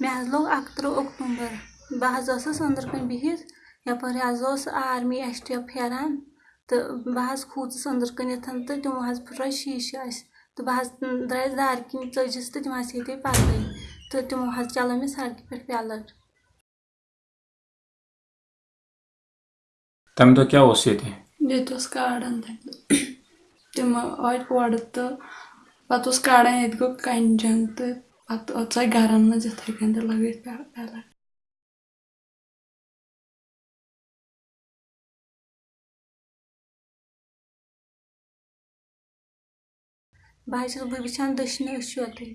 مےٚ حظ لوٚگ اَکتٕرٛہ اکتوٗبر بہٕ حظ ٲسٕس أنٛدرٕ کَنۍ بِہِتھ یَپٲرۍ حظ اوس آرمی ایٚس ٹی ایٚف پھیران تہٕ بہٕ حظ کھوٗژٕس أنٛدرٕ کٔنٮ۪تھ تہٕ تِمو حظ پھٕٹرٲے شیٖشہِ اَسہِ تہٕ بہٕ حظ درٛایَس دارِ کِنۍ ژٔجِس تہٕ تِم حظ ہیٚتۍ پَتہٕ تہٕ تِمو حظ چلٲو مےٚ سڑکہِ پٮ۪ٹھ پیٚلَٹ تَمہِ دۄہ کیٛاہ اوس ییٚتہِ ییٚتہِ اوس کارَن تَمہِ دۄہ تِم آے اورٕ تہٕ پَتہٕ اوس کَڑان ییٚتہِ گوٚو کَنہِ جنٛگ تہٕ پَتہٕ ژاے گَرَن منٛز یِتھَے کٔنۍ تہٕ لَگٲیِکھ پیٚلَٹ بہٕ حظ چھَس بہٕ وٕچھان دٔچھنہِ أچھ یوتٕے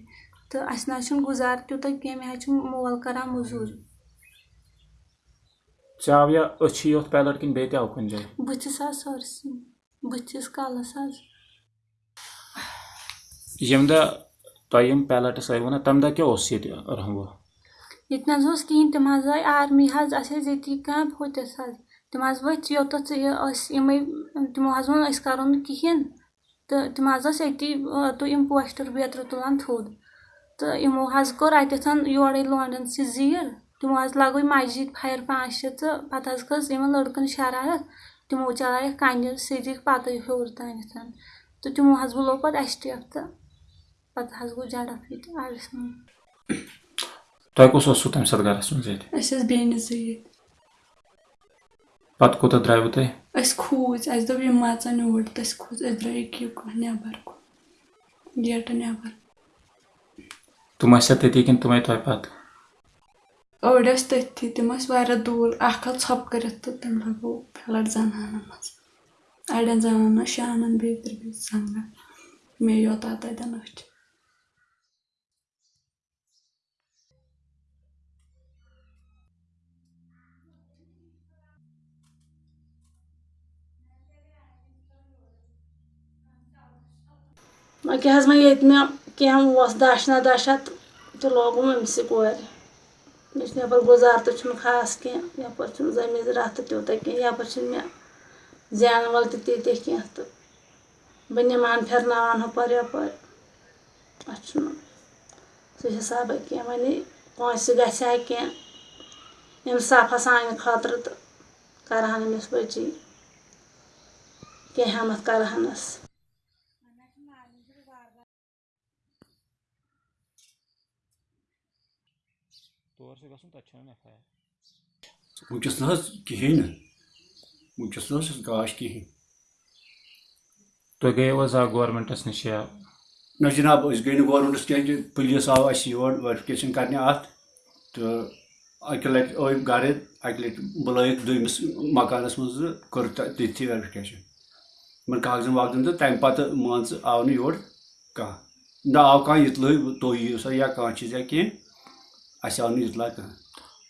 تہٕ اَسہِ نہ حظ چھُنہٕ گُزار تیوٗتاہ کینٛہہ مےٚ حظ چھُ مول کَران موٚزوٗرۍ ژےٚ آو یا أچھی یوت پیلٹ کِنہٕ بیٚیہِ تہِ آو کُنہِ جایہِ بٕتھِس حظ سٲرسٕے بٕتھِس کَلَس حظ ییٚمہِ دۄہ تۄہہِ یِم پیلٹٕس آیوٕ نا تَمہِ دۄہ کیٛاہ اوس ییٚتہِ رنٛگو ییٚتہِ نہ حظ اوس کِہیٖنۍ، تِم حظ آے آرمی حظ، اَسہِ ٲسۍ ییٚتی کامہِ ہُتِس حظ، تِم حظ ؤتھۍ یوٚتَتھ یہِ ٲسۍ یِمَے، تِمو حظ ووٚن أسۍ کَرو نہٕ کِہیٖنۍ، تہٕ تِم حظ ٲسۍ أتی تہٕ یِم پوسٹَر بیترِ تُلان تھوٚد، تہٕ یِمو حظ کوٚر اَتٮ۪تھ یورَے لونڈَن سۭتۍ زیٖر، تِمو حظ لَگٲے مسجِد فایَر پانٛژھ شےٚ تہٕ پَتہٕ حظ کھٔژ یِمَن لٔڑکَن شَرارت، تِمو چلایَکھ کَنہِ سۭتۍ دِکھ پَتَے ہیوٚر تانٮ۪تھ تہٕ تِمو حظ بُلو پَتہٕ ایٚس ٹی تہٕ پَتہٕ حظ گوٚو جَڑَپ ییٚتہِ آڈَس منٛز تۄہہِ کُس اوسوٕ تَمہِ ساتہٕ گَرَس منٛز ییٚتہِ أسۍ ٲسۍ بیٚنہِ زٕ ییٚتہِ پَتہٕ کوٗتاہ درٛایوٕ تۄہہِ أسۍ کھوٗژ اَسہِ دوٚپ یِم ما ژَن یور تہٕ أسۍ کھوٗژ أسۍ درٛاے ییٚکیٛاہ کُن نٮ۪بَر کُن گیٹہٕ نٮ۪بَر تِم ٲسیا تٔتی کِنہٕ تِم آے تۄہہِ پَتہٕ أڑۍ ٲسۍ تٔتھی تِم ٲسۍ واریاہ دوٗر اَکھ آو ژھۄپہٕ کٔرِتھ تہٕ تٔمۍ لَگوو پھٕلَٹ زَنانَن منٛز اَڑٮ۪ن زَنانَن شانَن بیٚترِ بیٚیہِ زنٛگَن مےٚ یوت آو تَتٮ۪ن أچھ أکیاہ حظ وۄنۍ ییٚتہِ مےٚ کینٛہہ اوس دَچھ نہ دَچھا تہٕ تہِ لوگُم أمسٕے کورِ مےٚ چھُنہٕ یَپٲرۍ گُزار تہِ چھُنہٕ خاص کینٛہہ یَپٲرۍ چھُنہٕ زٔمیٖن زِرات تہِ تیوٗتاہ کینٛہہ یَپٲرۍ چھِنہٕ مےٚ زینہٕ وول تہِ تیٖتیاہ کینٛہہ تہٕ بہٕ نِمہٕ ہن پھِرناوان ہُپٲرۍ یَپٲرۍ اَتھ چھُنہٕ سُہ حِسابہ کینٛہہ وۄنۍ پونٛسہِ گژھِ ہا کینٛہہ اِنصافا سانہِ خٲطرٕ تہٕ کَرٕہن أمِس بٔچی کینٛہہ ہٮ۪مَتھ کَرٕہَنَس وٕنکیٚس نہ حظ کِہیٖنۍ نہٕ وٕنکیٚس نہ حظ چھُس گاش کِہیٖنۍ تُہۍ گٔیو حظ آ گورمٮ۪نٛٹَس نِش یا نہ جِناب أسۍ گٔے نہٕ گورمٮ۪نٛٹَس کینٛہہ پُلیٖس آو اَسہِ یور ویرِفِکیشَن کَرنہِ اَتھ تہٕ اَکہِ لَٹہِ ٲے گَرٕ اَکہِ لَٹہِ بُلٲیِکھ دوٚیمِس مکانَس منٛز تہٕ کٔر تٔتھی ویرِفِکیشَن یِمَن کاغذَن واغذن تہٕ تَمہِ پَتہٕ مان ژٕ آو نہٕ یور کانٛہہ نہ آو کانٛہہ اِطلٲے تُہۍ یِیِو سا یا کانٛہہ چیٖز یا کینٛہہ اَسہِ آو نہٕ اِطلاع کانٛہہ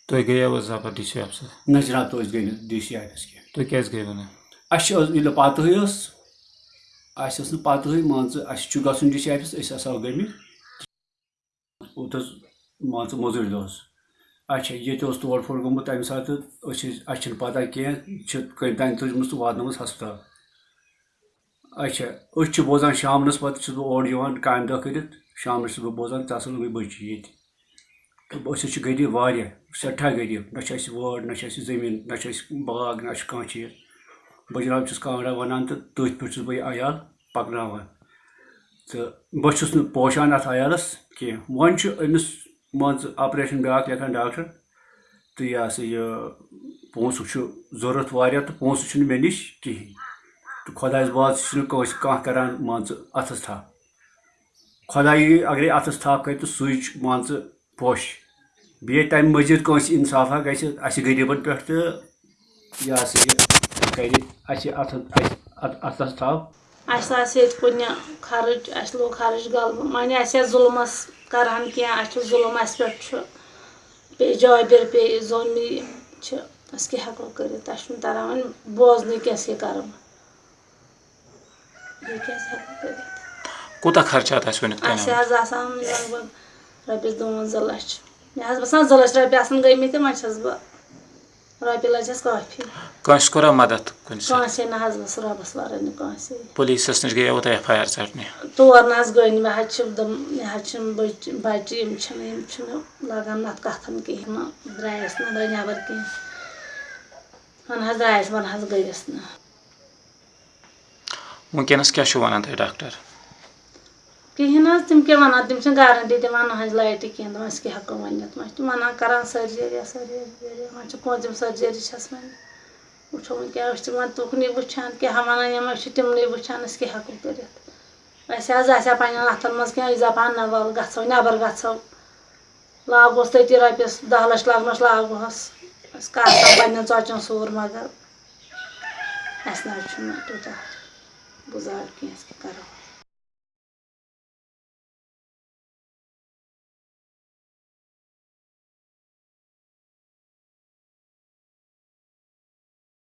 تُہۍ گٔیو حظ ڈی سی آفسَس نہ جِناب تُہۍ گٔے نہٕ ڈی سی آفِس کینٛہہ تُہۍ کیٛازِ گٔیوٕ نہٕ اَسہِ چھِ ییٚلہِ نہٕ پَتہٕے ٲس اَسہِ ٲس نہٕ پَتہٕے مان ژٕ اَسہِ چھُ گژھُن ڈی سی آفِس أسۍ ہَسا گٔمٕتۍ اوٚت حظ مان ژٕ مٔزوٗرۍ دۄہَس اچھا ییٚتہِ اوس تور پھوٚر گوٚمُت تَمہِ ساتہٕ أسۍ ٲسۍ اَسہِ چھِنہٕ پَتہ کینٛہہ چھِ کٔمۍ تانۍ تُجمٕژ تہٕ واتنٲومٕژ ہَسپَتال اچھا أسۍ چھِ بوزان شامنَس پَتہٕ چھُس بہٕ اورٕ یِوان کامہِ دۄہ کٔرِتھ شامنَس چھُس بہٕ بوزان ژٕ ہَسا لٔگٕے بٔچی ییٚتہِ تہٕ أسۍ حظ چھِ غریٖب واریاہ، سٮ۪ٹھاہ غریٖب نہ چھِ اَسہِ وٲر، نہ چھِ اَسہِ زٔمیٖن، نہ چھِ اَسہِ باغ، نہ چھُ کانٛہہ چیٖز۔ بہٕ جِناب چھُس کانٛگڑا وَنان تہٕ تٔتھۍ پٮ۪ٹھ چھُس بہٕ یہِ عیال پَکناوان۔ تہٕ بہٕ چھُس نہٕ پوشان اَتھ عیالَس کینٛہہ۔ وۄنۍ چھُ أمِس مان ژٕ آپریشَن بیٛاکھ لیکھان ڈاکٹر تہٕ یہِ ہَسا یہِ پونٛسہٕ چھُ ضوٚرَتھ واریاہ تہٕ پونٛسہٕ چھُنہٕ مےٚ نِش کِہیٖنۍ۔ تہٕ خۄدایَس واسطہٕ چھُنہٕ کٲنٛسہِ کانٛہہ کَران مان ژٕ اَتھَس تھَپھ خۄدایی اَگرَے اَتھَس تھَپھ کَرِ تہٕ سُے چھُ مان ژٕ پوٚش۔ بیٚیہِ تَمہِ مٔزیٖد کٲنٛسہِ اِنصافا گژھِ اَسہِ غریٖبَن پٮ۪ٹھ تہٕ یہِ ہَسا یہِ کَرِ اَسہِ اَتھَس اَتھ اَتھَس تھَپھ اَسہِ آسہِ ییٚتہِ کُنہِ خرٕچ اَسہِ لوٚگ خرٕچ غلبہٕ وۄنۍ آسہِ ہے ظُلمَس کَرٕہَن کینٛہہ اَسہِ چھُ ظُلم اَسہِ پٮ۪ٹھ چھُ۔ پیٚیہِ جابِر پیٚیہِ زوٚنمی چھِ۔ أسۍ کیٛاہ ہٮ۪کو کٔرِتھ؟ اَسہِ چھُنہٕ تَران وۄنۍ بوزنٕے کیٛاہ سا کَرو بیٚیہِ کیٛاہ ہٮ۪کو کٔرِتھ؟ کوٗتاہ خرچات آسہِ وٕنیُک اَسہِ حظ آسان لگ بگ رۄپیَس دُوَنزاہ لَچھ۔ مےٚ حظ باسان زٕ لَچھ رۄپیہِ آسان گٔمٕتۍ تہٕ وۄنۍ چھَس بہٕ رۄپیہِ لَچھَس کٲفی کٲنٛسہِ کوٚرا مدد کُنہِ ساتہٕ؟ کٲنٛسے نہ حظ ٲس رۄبَس وَرٲے نہٕ کٲنٛسے۔ پُلیٖسَس نِش گٔیوٕ تۄہہِ ایف آی آر ژَٹنہِ۔ تور نہ حظ گٔے نہٕ مےٚ حظ چھِ دم مےٚ حظ چھِ بٔچہِ بَچہِ یِم چھِنہٕ یِم چھِنہٕ لگان اَتھ کَتھَن کِہیٖنۍ نہٕ درٛایَس نہٕ درٛاے نٮ۪بر کینٛہہ وۄنۍ حظ درٛایَس وۄنۍ حظ گٔیَس نہٕ۔ وٕنکیٚنَس کیٛاہ چھُ وَنان تۄہہِ ڈاکٹر؟ کِہیٖنۍ حظ، تِم کیٛاہ وَنان؟ تِم چھِنہٕ گارَنٹی دِوان نہ حظ لایٹہِ کینٛہہ دَپان أسۍ کیٛاہ ہٮ۪کو ؤنِتھ وۄنۍ چھِ تِم وَنان کَران سٔرجٔری سٔرجٔری وۄنۍ چھِ پوٗنٛژِم سٔرجٔری چھَس وۄنۍ وٕچھو وۄنۍ کیٛاہ، أسۍ چھِ وۄنۍ تُکنُے وٕچھان، کیٛاہ وَنان یِم، أسۍ چھِ تِمنٕے وٕچھان، أسۍ کیٛاہ ہٮ۪کو کٔرِتھ؟ اَسہِ حظ آسہِ ہا پنٛنٮ۪ن اَتھَن منٛز کینٛہہ، أسۍ دَپہٕ ہن نہ وَلہٕ گژھو، نٮ۪بر گژھو۔ لاگہوس تٔتی رۄپیَس دَہ لَچھ لَگنَس لاگہوس أسۍ کاسہٕ پنٛنٮ۪ن ژۄچَن سوٗر مگر۔ اَسہِ نہ حظ چھُنہٕ تیوٗتاہ گُزار کینٛہہ، أسۍ کیٛاہ کَرو؟